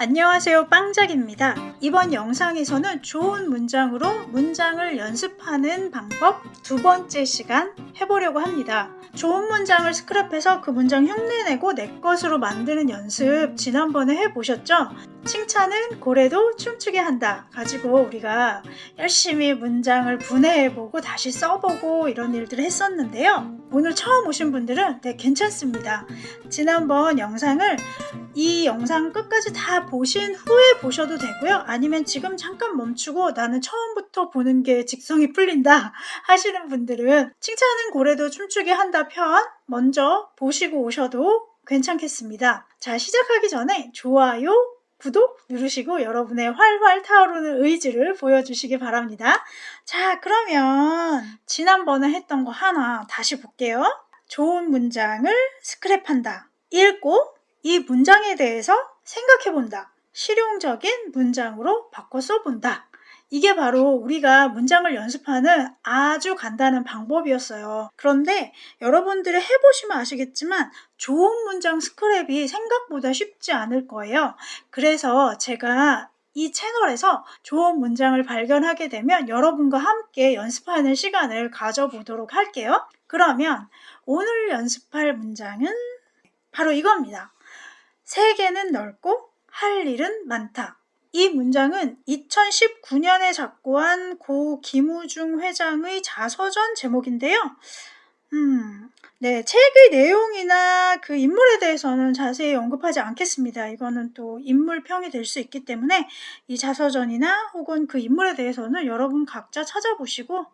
안녕하세요 빵작입니다. 이번 영상에서는 좋은 문장으로 문장을 연습하는 방법 두 번째 시간 해보려고 합니다. 좋은 문장을 스크랩해서 그 문장 흉내내고 내 것으로 만드는 연습 지난번에 해보셨죠? 칭찬은 고래도 춤추게 한다 가지고 우리가 열심히 문장을 분해해보고 다시 써보고 이런 일들을 했었는데요. 오늘 처음 오신 분들은 네 괜찮습니다. 지난번 영상을 이 영상 끝까지 다 보신 후에 보셔도 되고요. 아니면 지금 잠깐 멈추고 나는 처음부터 보는 게 직성이 풀린다 하시는 분들은 칭찬은 고래도 춤추게 한다 편 먼저 보시고 오셔도 괜찮겠습니다. 자 시작하기 전에 좋아요, 구독 누르시고 여러분의 활활 타오르는 의지를 보여주시기 바랍니다. 자 그러면 지난번에 했던 거 하나 다시 볼게요. 좋은 문장을 스크랩한다. 읽고 이 문장에 대해서 생각해 본다. 실용적인 문장으로 바꿔 써본다. 이게 바로 우리가 문장을 연습하는 아주 간단한 방법이었어요. 그런데 여러분들이 해보시면 아시겠지만 좋은 문장 스크랩이 생각보다 쉽지 않을 거예요. 그래서 제가 이 채널에서 좋은 문장을 발견하게 되면 여러분과 함께 연습하는 시간을 가져보도록 할게요. 그러면 오늘 연습할 문장은 바로 이겁니다. 세계는 넓고 할 일은 많다. 이 문장은 2019년에 작고한 고 김우중 회장의 자서전 제목인데요. 음, 네, 책의 내용이나 그 인물에 대해서는 자세히 언급하지 않겠습니다. 이거는 또 인물평이 될 수 있기 때문에 이 자서전이나 혹은 그 인물에 대해서는 여러분 각자 찾아보시고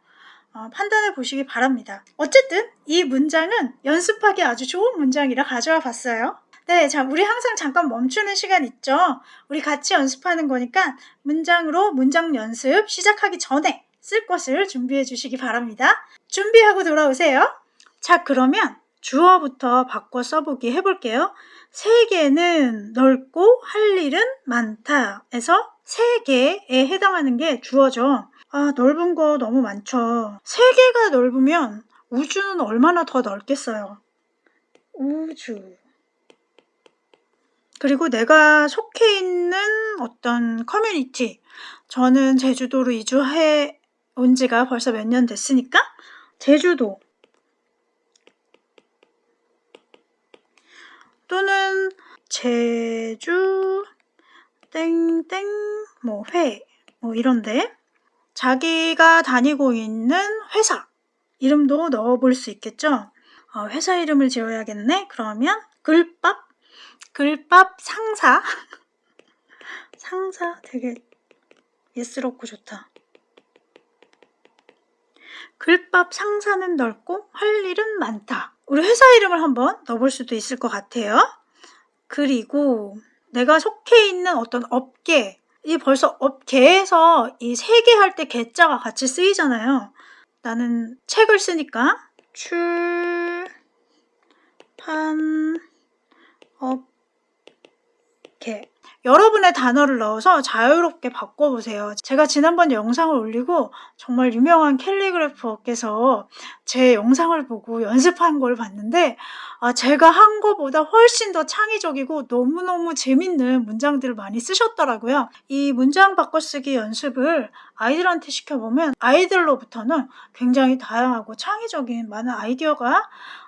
어, 판단해 보시기 바랍니다. 어쨌든 이 문장은 연습하기 아주 좋은 문장이라 가져와 봤어요. 네, 자, 우리 항상 잠깐 멈추는 시간 있죠? 우리 같이 연습하는 거니까 문장으로 문장 연습 시작하기 전에 쓸 것을 준비해 주시기 바랍니다. 준비하고 돌아오세요. 자, 그러면 주어부터 바꿔 써보기 해볼게요. 세계는 넓고 할 일은 많다. 에서 세계에 해당하는 게 주어죠. 아, 넓은 거 너무 많죠. 세계가 넓으면 우주는 얼마나 더 넓겠어요. 우주. 그리고 내가 속해 있는 어떤 커뮤니티, 저는 제주도로 이주해 온 지가 벌써 몇 년 됐으니까, 제주도. 또는 제주, 땡땡, 뭐, 회, 뭐, 이런데, 자기가 다니고 있는 회사, 이름도 넣어볼 수 있겠죠? 어, 회사 이름을 지어야겠네? 그러면, 글밥, 글밥 상사 상사 되게 예스럽고 좋다. 글밥 상사는 넓고 할 일은 많다. 우리 회사 이름을 한번 넣어볼 수도 있을 것 같아요. 그리고 내가 속해 있는 어떤 업계, 이 벌써 업계에서 이 세계 할때 개자가 같이 쓰이잖아요. 나는 책을 쓰니까 출판 업 이렇게 여러분의 단어를 넣어서 자유롭게 바꿔보세요. 제가 지난번 영상을 올리고 정말 유명한 calligrapher께서 제 영상을 보고 연습한 걸 봤는데 아, 제가 한 거보다 훨씬 더 창의적이고 너무너무 재밌는 문장들을 많이 쓰셨더라고요. 이 문장 바꿔쓰기 연습을 아이들한테 시켜보면 아이들로부터는 굉장히 다양하고 창의적인 많은 아이디어가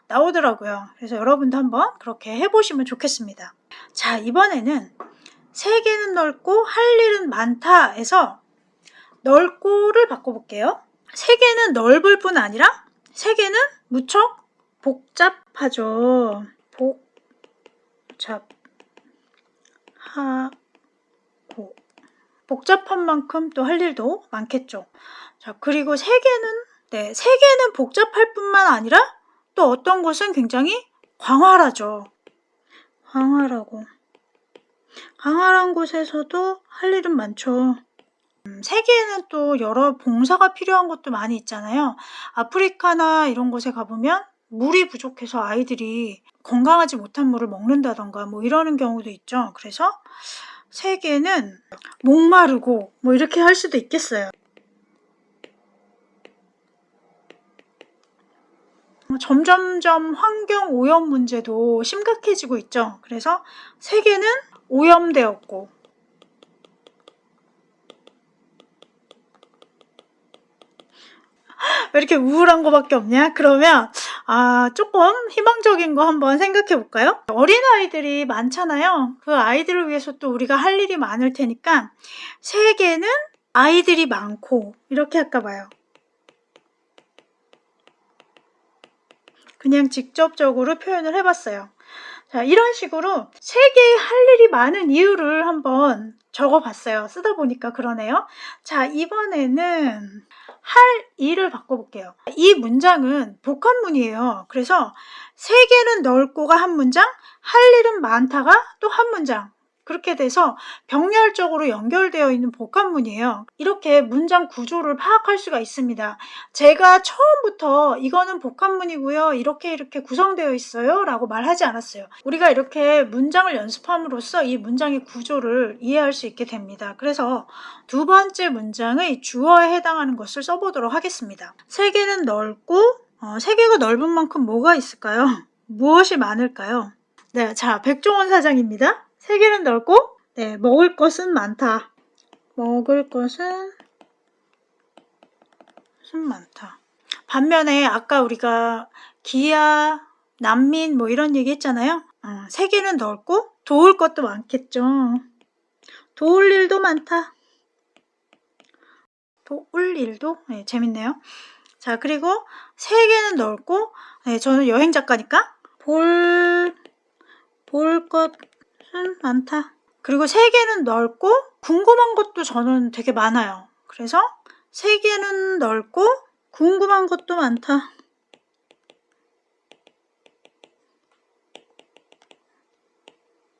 나오더라고요. 그래서 여러분도 한번 그렇게 해보시면 좋겠습니다. 자, 이번에는 세계는 넓고 할 일은 많다 에서 넓고를 바꿔볼게요. 세계는 넓을 뿐 아니라 세계는 무척 복잡하죠. 복잡하고 복잡한 만큼 또 할 일도 많겠죠. 자, 그리고 세계는 네, 세계는 복잡할 뿐만 아니라 또 어떤 곳은 굉장히 광활하죠. 광활하고 광활한 곳에서도 할 일은 많죠. 음, 세계에는 또 여러 봉사가 필요한 곳도 많이 있잖아요. 아프리카나 이런 곳에 가보면 물이 부족해서 아이들이 건강하지 못한 물을 먹는다던가 뭐 이러는 경우도 있죠. 그래서 세계는 목마르고 뭐 이렇게 할 수도 있겠어요. 뭐 점점점 환경 오염 문제도 심각해지고 있죠. 그래서 세계는 오염되었고 왜 이렇게 우울한 거밖에 없냐? 그러면 아 조금 희망적인 거 한번 생각해 볼까요? 어린아이들이 많잖아요. 그 아이들을 위해서 또 우리가 할 일이 많을 테니까 세계는 아이들이 많고 이렇게 할까 봐요. 그냥 직접적으로 표현을 해봤어요. 자, 이런 식으로 세계에 할 일이 많은 이유를 한번 적어봤어요. 쓰다 보니까 그러네요. 자, 이번에는 할 일을 바꿔볼게요. 이 문장은 복합문이에요. 그래서 세계는 넓고가 한 문장, 할 일은 많다가 또 한 문장. 그렇게 돼서 병렬적으로 연결되어 있는 복합문이에요. 이렇게 문장 구조를 파악할 수가 있습니다. 제가 처음부터 이거는 복합문이고요. 이렇게 이렇게 구성되어 있어요. 라고 말하지 않았어요. 우리가 이렇게 문장을 연습함으로써 이 문장의 구조를 이해할 수 있게 됩니다. 그래서 두 번째 문장의 주어에 해당하는 것을 써보도록 하겠습니다. 세계는 넓고 어, 세계가 넓은 만큼 뭐가 있을까요? 무엇이 많을까요? 네, 자, 백종원 사장입니다. 세계는 넓고 네, 먹을 것은 많다. 먹을 것은 것은 많다. 반면에 아까 우리가 기아, 난민 뭐 이런 얘기 했잖아요. 어, 세계는 넓고 도울 것도 많겠죠. 도울 일도 많다. 도울 일도 네, 재밌네요. 자 그리고 세계는 넓고 네, 저는 여행 작가니까 볼 볼 것 은 많다. 그리고 세계는 넓고 궁금한 것도 저는 되게 많아요. 그래서 세계는 넓고 궁금한 것도 많다.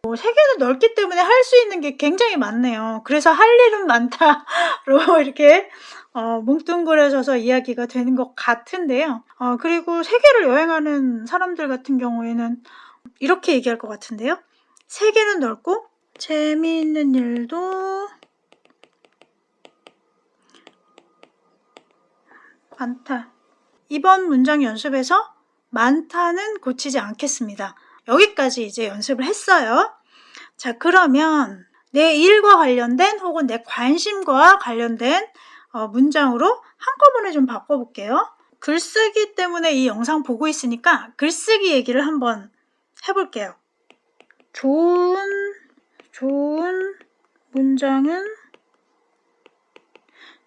뭐 세계는 넓기 때문에 할 수 있는 게 굉장히 많네요. 그래서 할 일은 많다로 이렇게 어, 뭉뚱그려져서 이야기가 되는 것 같은데요. 어, 그리고 세계를 여행하는 사람들 같은 경우에는 이렇게 얘기할 것 같은데요. 세계는 넓고 재미있는 일도 많다. 이번 문장 연습에서 많다는 고치지 않겠습니다. 여기까지 이제 연습을 했어요. 자, 그러면 내 일과 관련된 혹은 내 관심과 관련된 어, 문장으로 한꺼번에 좀 바꿔볼게요. 글쓰기 때문에 이 영상 보고 있으니까 글쓰기 얘기를 한번 해볼게요. 좋은, 좋은 문장은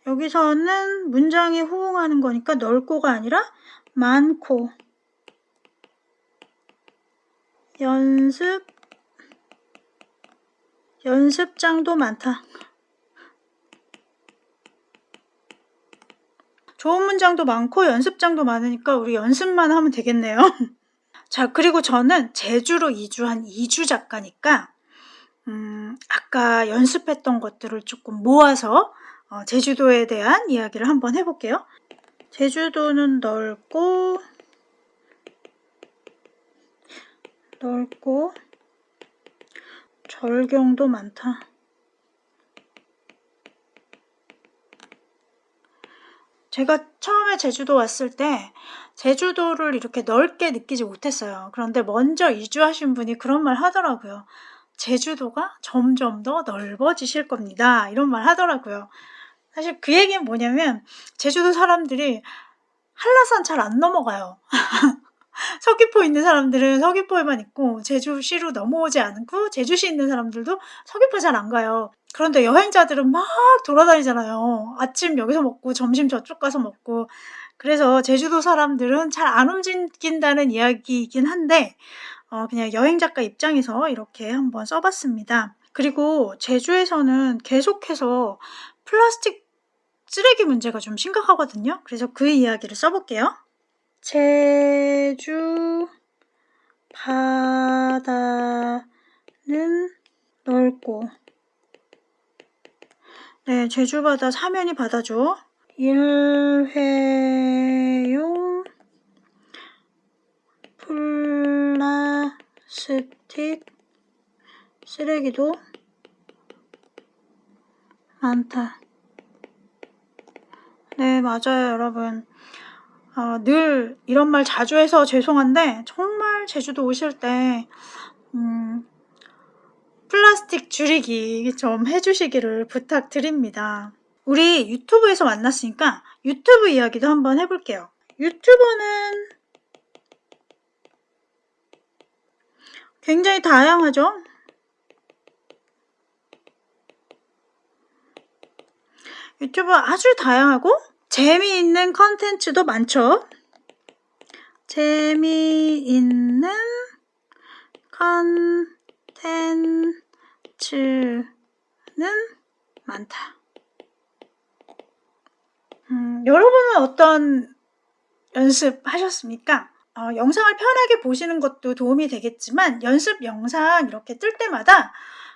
여기서는 문장이 호응하는 거니까 넓고가 아니라 많고 연습 연습장도 많다. 좋은 문장도 많고 연습장도 많으니까 우리 연습만 하면 되겠네요. 자, 그리고 저는 제주로 이주한 이주 작가니까 음, 아까 연습했던 것들을 조금 모아서 어, 제주도에 대한 이야기를 한번 해볼게요. 제주도는 넓고 넓고 절경도 많다. 제가 처음에 제주도 왔을 때 제주도를 이렇게 넓게 느끼지 못했어요. 그런데 먼저 이주하신 분이 그런 말 하더라고요. 제주도가 점점 더 넓어지실 겁니다. 이런 말 하더라고요. 사실 그 얘기는 뭐냐면 제주도 사람들이 한라산 잘 안 넘어가요. 서귀포 있는 사람들은 서귀포에만 있고 제주시로 넘어오지 않고 제주시 있는 사람들도 서귀포 잘 안 가요. 그런데 여행자들은 막 돌아다니잖아요. 아침 여기서 먹고 점심 저쪽 가서 먹고 그래서 제주도 사람들은 잘 안 움직인다는 이야기이긴 한데 어, 그냥 여행 작가 입장에서 이렇게 한번 써봤습니다. 그리고 제주에서는 계속해서 플라스틱 쓰레기 문제가 좀 심각하거든요. 그래서 그 이야기를 써볼게요. 제주 바다는 넓고 네, 제주 바다 사면이 바다죠. 일회용 플라스틱 쓰레기도 많다. 네, 맞아요, 여러분. 어, 늘 이런 말 자주 해서 죄송한데 정말 제주도 오실 때 음, 플라스틱 줄이기 좀 해주시기를 부탁드립니다. 우리 유튜브에서 만났으니까 유튜브 이야기도 한번 해볼게요. 유튜버는 굉장히 다양하죠. 유튜브 아주 다양하고 재미있는 컨텐츠도 많죠. 재미있는 컨텐츠는 많다. 음, 여러분은 어떤 연습하셨습니까? 어, 영상을 편하게 보시는 것도 도움이 되겠지만 연습 영상 이렇게 뜰 때마다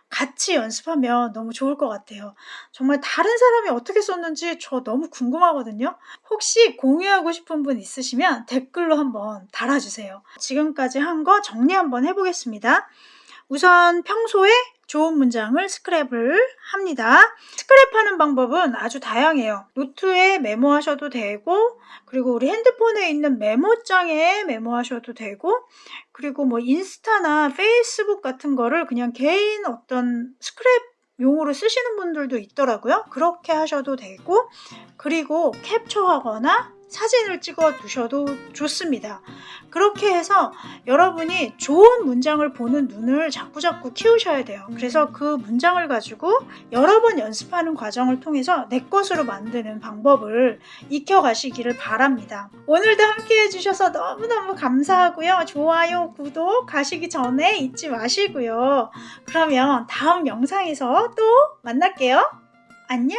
같이 연습하면 너무 좋을 것 같아요. 정말 다른 사람이 어떻게 썼는지 저 너무 궁금하거든요. 혹시 공유하고 싶은 분 있으시면 댓글로 한번 달아주세요. 지금까지 한 거 정리 한번 해보겠습니다. 우선 평소에 좋은 문장을 스크랩을 합니다. 스크랩하는 방법은 아주 다양해요. 노트에 메모하셔도 되고 그리고 우리 핸드폰에 있는 메모장에 메모하셔도 되고 그리고 뭐 인스타나 페이스북 같은 거를 그냥 개인 어떤 스크랩 용으로 쓰시는 분들도 있더라고요. 그렇게 하셔도 되고 그리고 캡처하거나 사진을 찍어 두셔도 좋습니다. 그렇게 해서 여러분이 좋은 문장을 보는 눈을 자꾸자꾸 키우셔야 돼요. 그래서 그 문장을 가지고 여러 번 연습하는 과정을 통해서 내 것으로 만드는 방법을 익혀가시기를 바랍니다. 오늘도 함께 해주셔서 너무너무 감사하고요. 좋아요, 구독 가시기 전에 잊지 마시고요. 그러면 다음 영상에서 또 만날게요. 안녕!